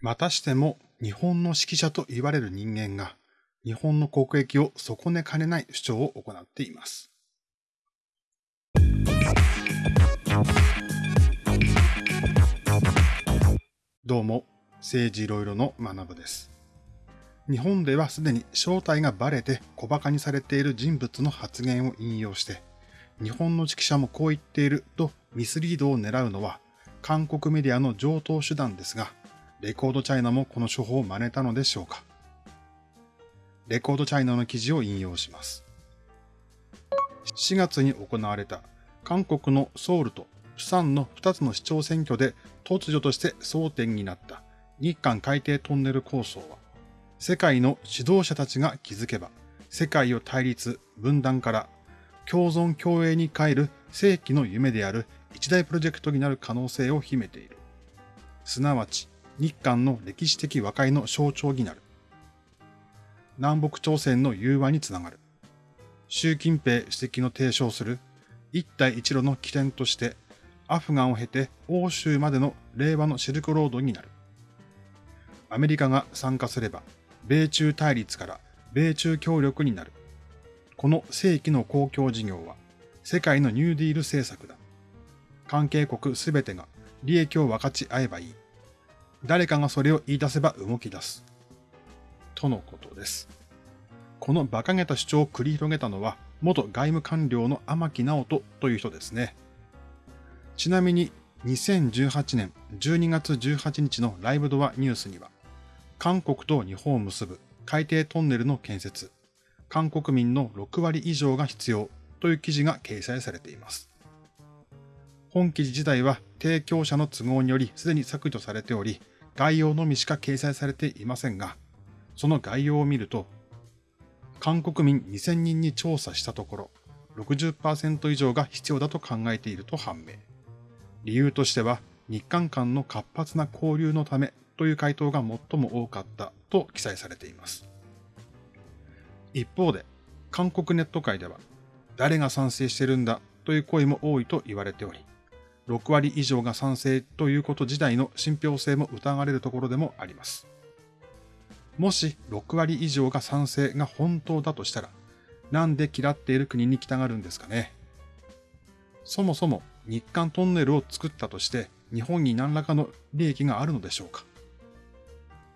またしても日本の指揮者と言われる人間が日本の国益を損ねかねない主張を行っています。どうも、政治いろいろの学部です。日本ではすでに正体がバレて小馬鹿にされている人物の発言を引用して、日本の指揮者もこう言っているとミスリードを狙うのは韓国メディアの上等手段ですが、レコードチャイナもこの手法を真似たのでしょうか？レコードチャイナの記事を引用します。4月に行われた韓国のソウルと釜山の2つの市長選挙で突如として争点になった日韓海底トンネル構想は、世界の指導者たちが気づけば、世界を対立、分断から共存共栄に変える世紀の夢である一大プロジェクトになる可能性を秘めている。すなわち、日韓の歴史的和解の象徴になる。南北朝鮮の融和につながる。習近平主席の提唱する一帯一路の起点としてアフガンを経て欧州までの令和のシルクロードになる。アメリカが参加すれば米中対立から米中協力になる。この世紀の公共事業は世界のニューディール政策だ。関係国すべてが利益を分かち合えばいい。誰かがそれを言い出せば動き出す。とのことです。この馬鹿げた主張を繰り広げたのは、元外務官僚の天木直人という人ですね。ちなみに、2018年12月18日のライブドアニュースには、韓国と日本を結ぶ海底トンネルの建設、韓国民の6割以上が必要という記事が掲載されています。本記事自体は提供者の都合によりすでに削除されており、概要のみしか掲載されていませんが、その概要を見ると、韓国民2000人に調査したところ、60%以上が必要だと考えていると判明。理由としては、日韓間の活発な交流のためという回答が最も多かったと記載されています。一方で、韓国ネット界では、誰が賛成してるんだという声も多いと言われており、6割以上が賛成ということ自体の信憑性も疑われるところでもあります。もし6割以上が賛成が本当だとしたら、なんで嫌っている国に来たがるんですかね？そもそも日韓トンネルを作ったとして日本に何らかの利益があるのでしょうか？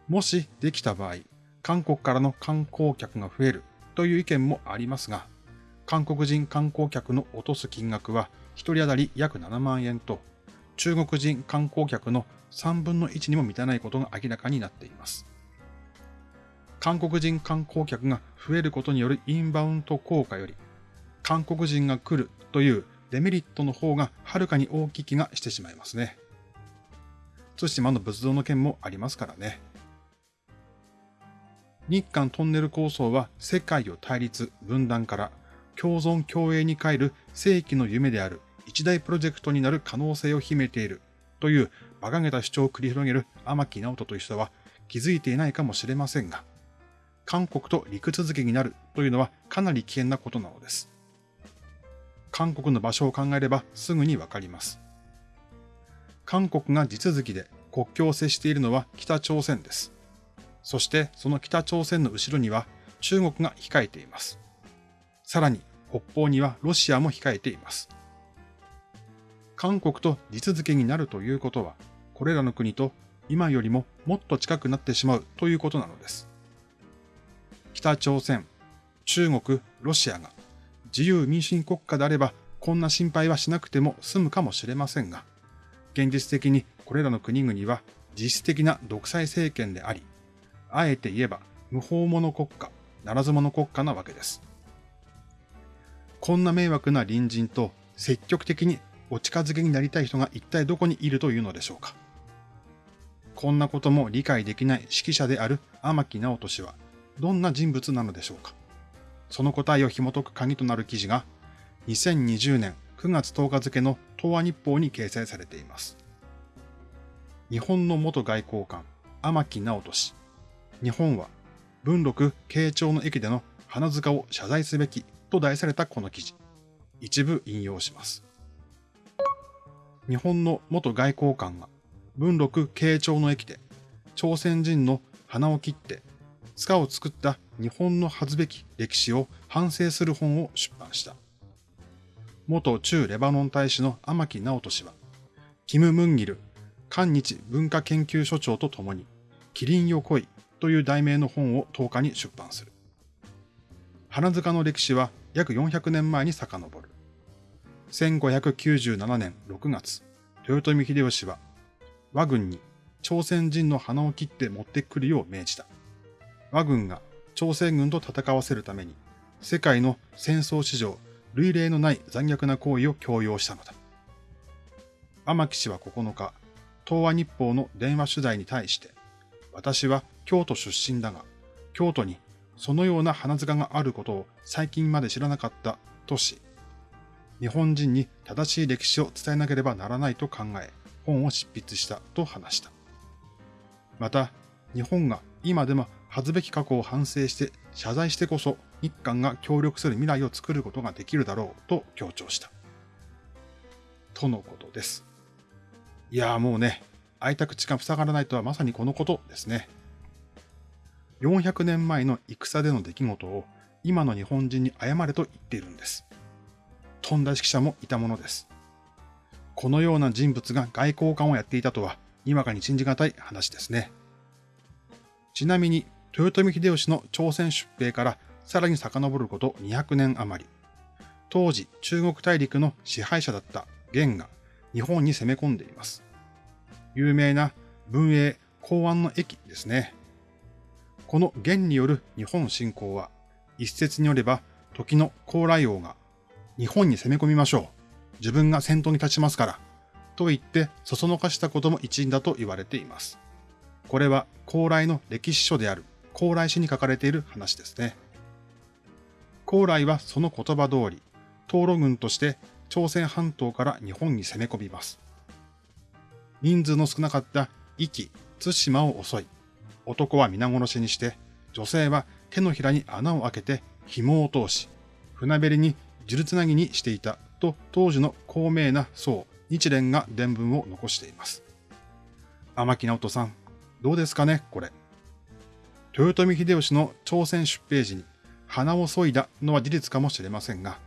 もしできた場合、韓国からの観光客が増えるという意見もありますが、韓国人観光客の落とす金額は1人当たり約7万円と、中国人観光客の3分の1にも満たないことが明らかになっています。韓国人観光客が増えることによるインバウンド効果より、韓国人が来るというデメリットの方がはるかに大きい気がしてしまいますね。対馬の仏像の件もありますからね。日韓トンネル構想は世界を対立、分断から共存共栄に変える世紀の夢である一大プロジェクトになる可能性を秘めているという馬鹿げた主張を繰り広げる天木直人という人は気づいていないかもしれませんが、韓国と陸続きになるというのはかなり危険なことなのです。韓国の場所を考えればすぐにわかります。韓国が地続きで国境を接しているのは北朝鮮です。そしてその北朝鮮の後ろには中国が控えています。さらに北方にはロシアも控えています。韓国と地続きになるということは、これらの国と今よりももっと近くなってしまうということなのです。北朝鮮、中国、ロシアが自由民主主義国家であればこんな心配はしなくても済むかもしれませんが、現実的にこれらの国々は実質的な独裁政権であり、あえて言えば無法者国家、ならず者国家なわけです。こんな迷惑な隣人と積極的にお近づきになりたい人が一体どこにいるというのでしょうか？こんなことも理解できない指揮者である天木直人氏はどんな人物なのでしょうか？その答えを紐解く鍵となる記事が2020年9月10日付の東亜日報に掲載されています。日本の元外交官、天木直人氏。日本は文禄慶長の駅での花塚を謝罪すべきと題されたこの記事。一部引用します。日本の元外交官が文禄慶長の駅で朝鮮人の鼻を切って塚を作った日本の恥ずべき歴史を反省する本を出版した。元駐レバノン大使の天木直人氏は、キム・ムンギル、韓日文化研究所長と共に、キリンよ来いという題名の本を10日に出版する。花塚の歴史は約400年前に遡る。1597年6月、豊臣秀吉は、和軍に朝鮮人の鼻を切って持ってくるよう命じた。和軍が朝鮮軍と戦わせるために、世界の戦争史上類例のない残虐な行為を強要したのだ。天木氏は9日、東亜日報の電話取材に対して、私は京都出身だが、京都にそのような花塚があることを最近まで知らなかったとし、日本人に正しい歴史を伝えなければならないと考え、本を執筆したと話した。また、日本が今でも恥ずべき過去を反省して謝罪してこそ日韓が協力する未来を作ることができるだろうと強調した。とのことです。いやーもうね、開いた口が塞がらないとはまさにこのことですね。400年前の戦での出来事を今の日本人に謝れと言っているんです。とんだ指揮者もいたものです。このような人物が外交官をやっていたとは、にわかに信じがたい話ですね。ちなみに、豊臣秀吉の朝鮮出兵からさらに遡ること200年余り。当時、中国大陸の支配者だった元が日本に攻め込んでいます。有名な文英公安の駅ですね。この元による日本侵攻は、一説によれば、時の高麗王が、日本に攻め込みましょう。自分が先頭に立ちますから。と言って、そそのかしたことも一因だと言われています。これは、高麗の歴史書である高麗史に書かれている話ですね。高麗はその言葉通り、東路軍として朝鮮半島から日本に攻め込みます。人数の少なかった壱岐、対馬を襲い、男は皆殺しにして、女性は手のひらに穴を開けて紐を通し、船べりに呪つなぎにしていたと当時の高名な僧、日蓮が伝聞を残しています。天木直人さん、どうですかね、これ。豊臣秀吉の朝鮮出兵時に鼻を削いだのは事実かもしれませんが、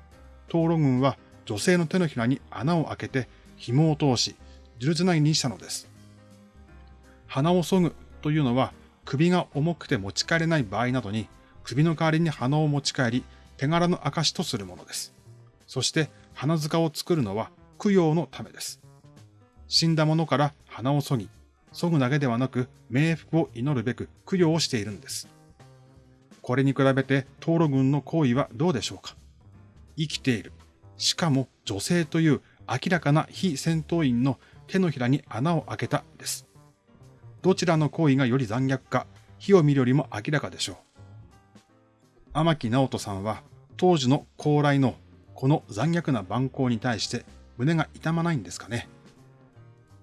東路軍は女性の手のひらに穴を開けて紐を通し、呪つなぎにしたのです。鼻を削ぐというのは首が重くて持ち帰れない場合などに首の代わりに鼻を持ち帰り手柄の証とするものです。そして鼻塚を作るのは供養のためです。死んだ者から鼻を削ぎ、削ぐだけではなく冥福を祈るべく供養をしているんです。これに比べて東路軍の行為はどうでしょうか？生きている。しかも女性という明らかな非戦闘員の手のひらに穴を開けたです。どちらの行為がより残虐か、火を見るよりも明らかでしょう。天木直人さんは当時の高麗のこの残虐な蛮行に対して胸が痛まないんですかね。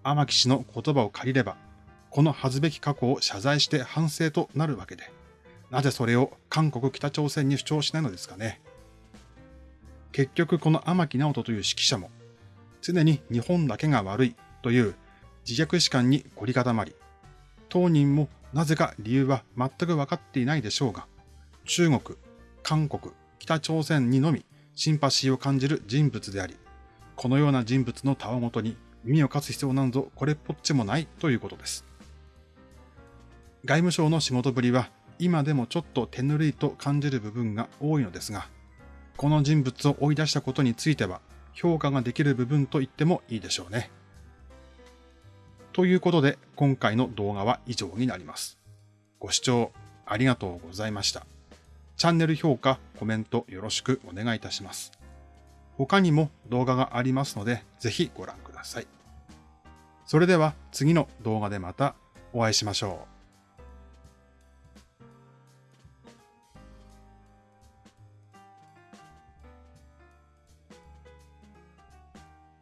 天木氏の言葉を借りれば、この恥ずべき過去を謝罪して反省となるわけで、なぜそれを韓国北朝鮮に主張しないのですかね。結局この天木直人という指揮者も、常に日本だけが悪いという自虐史観に凝り固まり、当人もなぜか理由は全く分かっていないでしょうが、中国、韓国、北朝鮮にのみシンパシーを感じる人物であり、このような人物のたわごとに耳を貸す必要なんぞこれっぽっちもないということです。外務省の仕事ぶりは今でもちょっと手ぬるいと感じる部分が多いのですが、この人物を追い出したことについては評価ができる部分と言ってもいいでしょうね。ということで今回の動画は以上になります。ご視聴ありがとうございました。チャンネル評価、コメントよろしくお願いいたします。他にも動画がありますのでぜひご覧ください。それでは次の動画でまたお会いしましょう。